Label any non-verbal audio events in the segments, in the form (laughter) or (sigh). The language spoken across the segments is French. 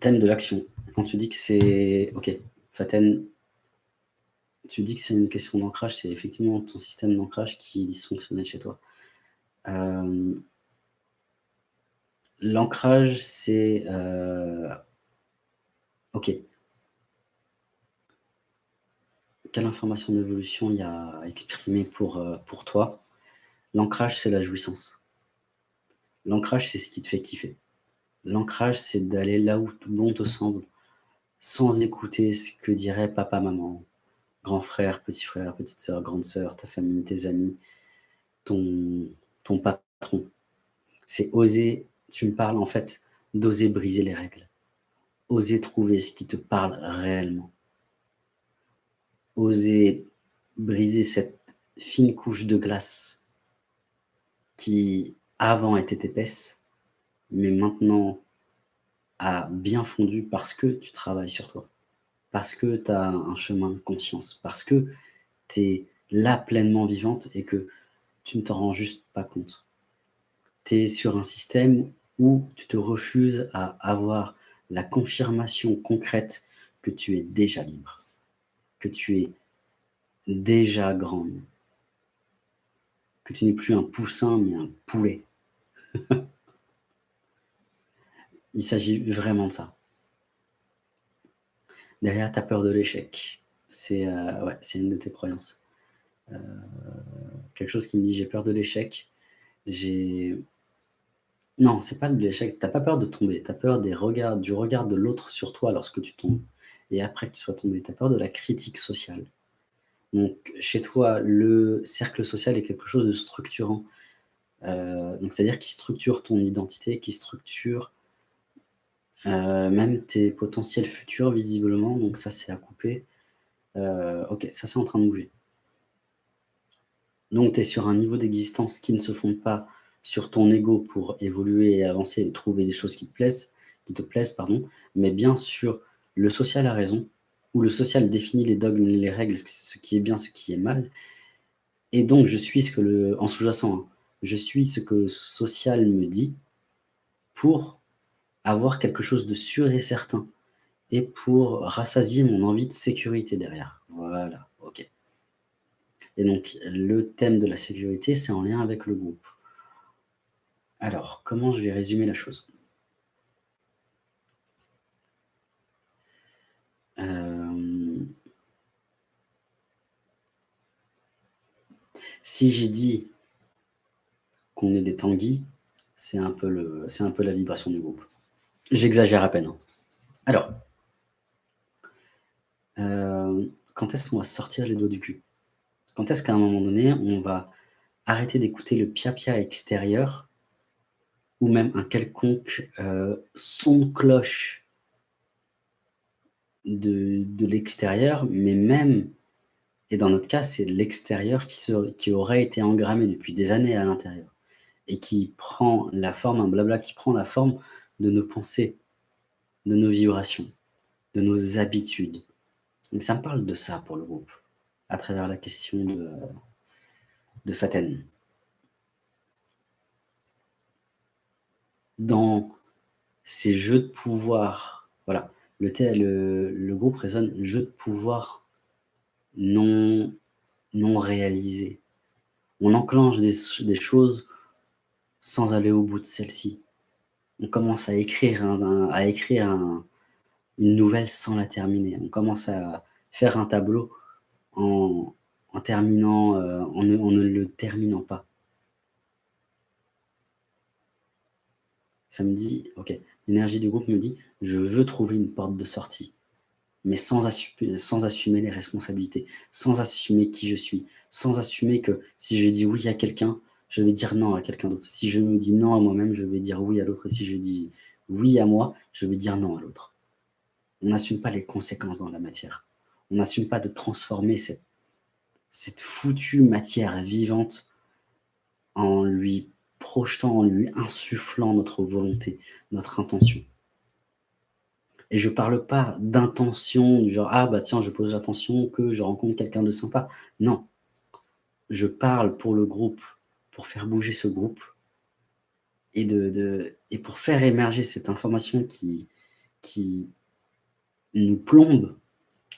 thème de l'action. Quand tu dis que c'est... Ok, Faten, tu dis que c'est une question d'ancrage, c'est effectivement ton système d'ancrage qui est dysfonctionnel chez toi. Euh, l'ancrage, c'est... Euh, ok. Quelle information d'évolution il y a à exprimer pour, euh, pour toi? L'ancrage, c'est la jouissance. L'ancrage, c'est ce qui te fait kiffer. L'ancrage, c'est d'aller là où bon te semble, sans écouter ce que dirait papa, maman, grand frère, petit frère, petite sœur, grande sœur, ta famille, tes amis, ton, ton patron. C'est oser, tu me parles en fait, d'oser briser les règles. Oser trouver ce qui te parle réellement. Oser briser cette fine couche de glace qui avant était épaisse, mais maintenant a bien fondu parce que tu travailles sur toi, parce que tu as un chemin de conscience, parce que tu es là pleinement vivante et que tu ne t'en rends juste pas compte. Tu es sur un système où tu te refuses à avoir la confirmation concrète que tu es déjà libre, que tu es déjà grande, que tu n'es plus un poussin mais un poulet. (laughs) Il s'agit vraiment de ça. Derrière, tu as peur de l'échec. C'est euh, ouais, une de tes croyances. Euh, quelque chose qui me dit j'ai peur de l'échec. J'ai... Non, c'est pas de l'échec. Tu n'as pas peur de tomber. Tu as peur des regards, du regard de l'autre sur toi lorsque tu tombes. Et après que tu sois tombé, tu as peur de la critique sociale. Donc, chez toi, le cercle social est quelque chose de structurant. Euh, donc, c'est-à-dire qui structure ton identité, qui structure euh, même tes potentiels futurs, visiblement. Donc, ça, c'est à couper. Euh, ok, ça, c'est en train de bouger. Donc, tu es sur un niveau d'existence qui ne se fonde pas sur ton ego pour évoluer et avancer et trouver des choses qui te plaisent, qui te plaisent pardon, mais bien sur le social a raison, où le social définit les dogmes, les règles, ce qui est bien, ce qui est mal. Et donc, je suis ce que le, en sous-jacent, hein, je suis ce que le social me dit pour avoir quelque chose de sûr et certain et pour rassasier mon envie de sécurité derrière. Voilà, ok. Et donc, le thème de la sécurité, c'est en lien avec le groupe. Alors, comment je vais résumer la chose? Euh, Si j'ai dit qu'on est des tanguis, c'est un, un peu la vibration du groupe. J'exagère à peine. Hein. Alors, euh, quand est-ce qu'on va sortir les doigts du cul? Quand est-ce qu'à un moment donné, on va arrêter d'écouter le pia-pia extérieur ou même un quelconque euh, son de cloche de, de l'extérieur, mais même, et dans notre cas, c'est l'extérieur qui, qui aurait été engrammé depuis des années à l'intérieur et qui prend la forme, un blabla qui prend la forme de nos pensées, de nos vibrations, de nos habitudes. Ça me parle de ça pour le groupe, à travers la question de, de Faten. Dans ces jeux de pouvoir, voilà, le, le, le groupe résonne jeu de pouvoir non, non réalisé. On enclenche des, des choses sans aller au bout de celle-ci. On commence à écrire, une nouvelle sans la terminer. On commence à faire un tableau en, terminant, euh, ne, le terminant pas. Ça me dit, ok, l'énergie du groupe me dit, je veux trouver une porte de sortie, mais sans assumer les responsabilités, sans assumer qui je suis, sans assumer que si je dis oui à quelqu'un, je vais dire non à quelqu'un d'autre. Si je me dis non à moi-même, je vais dire oui à l'autre. Si je dis oui à moi, je vais dire non à l'autre. On n'assume pas les conséquences dans la matière. On n'assume pas de transformer cette, cette foutue matière vivante en lui projetant, en lui insufflant notre volonté, notre intention. Et je ne parle pas d'intention, du genre « Ah, bah tiens, je pose l'attention que je rencontre quelqu'un de sympa. » Non. Je parle pour le groupe pour faire bouger ce groupe et, de, et pour faire émerger cette information qui, qui nous plombe,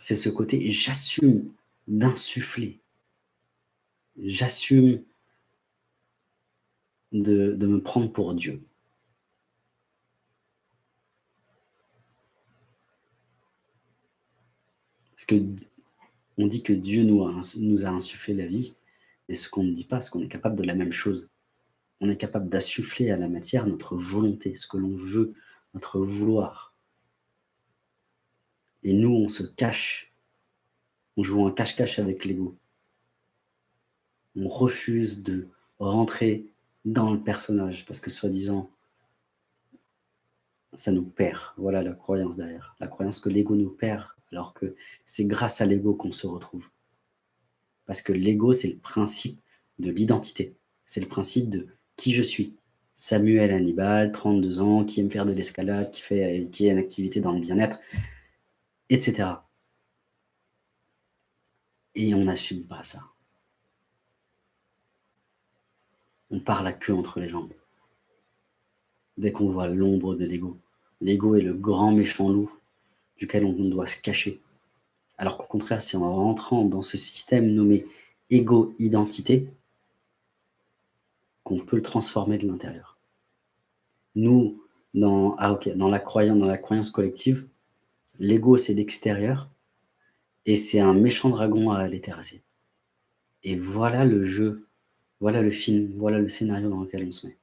c'est ce côté « j'assume d'insuffler, j'assume de, de me prendre pour Dieu ». Parce qu'on dit que Dieu nous a, nous a insufflé la vie, et ce qu'on ne dit pas, c'est qu'on est capable de la même chose. On est capable d'insuffler à la matière notre volonté, ce que l'on veut, notre vouloir. Et nous, on se cache. On joue un cache-cache avec l'ego. On refuse de rentrer dans le personnage parce que soi-disant, ça nous perd. Voilà la croyance derrière. La croyance que l'ego nous perd alors que c'est grâce à l'ego qu'on se retrouve. Parce que l'ego, c'est le principe de l'identité. C'est le principe de qui je suis. Samuel Hannibal, 32 ans, qui aime faire de l'escalade, qui, fait, qui a une activité dans le bien-être, etc. Et on n'assume pas ça. On parle à queue entre les jambes. Dès qu'on voit l'ombre de l'ego. L'ego est le grand méchant loup duquel on doit se cacher. Alors qu'au contraire, c'est en rentrant dans ce système nommé égo-identité qu'on peut le transformer de l'intérieur. Nous, dans, ah la croyance collective, l'ego c'est l'extérieur et c'est un méchant dragon à aller terrasser. Et voilà le jeu, voilà le film, voilà le scénario dans lequel on se met.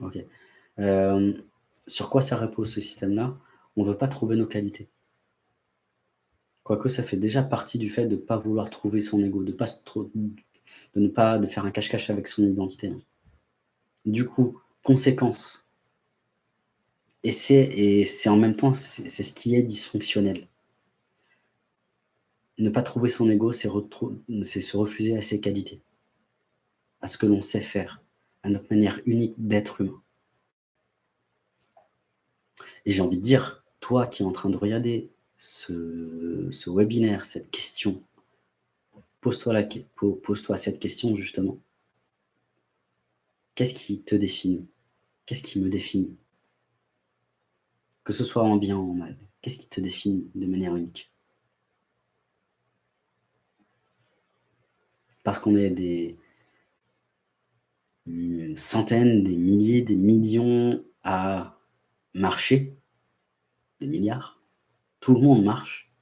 Ok. Euh, sur quoi ça repose ce système-là? On ne veut pas trouver nos qualités. Quoique ça fait déjà partie du fait de ne pas vouloir trouver son ego, de, ne pas faire un cache-cache avec son identité. Du coup, conséquence. Et c'est en même temps, c'est ce qui est dysfonctionnel. Ne pas trouver son ego, c'est se refuser à ses qualités, à ce que l'on sait faire, à notre manière unique d'être humain. Et j'ai envie de dire, toi qui es en train de regarder ce, webinaire, cette question, pose-toi pose cette question justement. Qu'est-ce qui te définit? Qu'est-ce qui me définit? Que ce soit en bien ou en mal, qu'est-ce qui te définit de manière unique? Parce qu'on est des, centaines, des milliers, des millions à marcher, des milliards. Tout le monde marche,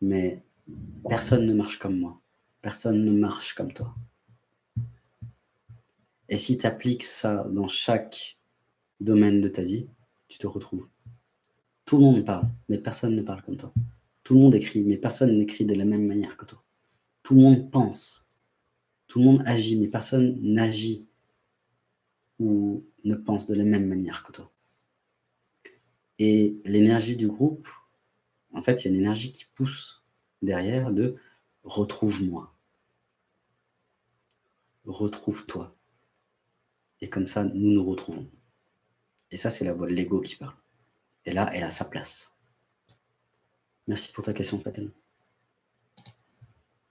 mais personne ne marche comme moi. Personne ne marche comme toi. Et si tu appliques ça dans chaque domaine de ta vie, tu te retrouves. Tout le monde parle, mais personne ne parle comme toi. Tout le monde écrit, mais personne n'écrit de la même manière que toi. Tout le monde pense, tout le monde agit, mais personne n'agit ou ne pense de la même manière que toi. Et l'énergie du groupe, en fait, il y a une énergie qui pousse derrière de « retrouve-moi »,« retrouve-toi ». Et comme ça, nous nous retrouvons. Et ça, c'est la voix de l'ego qui parle. Et là, elle a sa place. Merci pour ta question, Faten.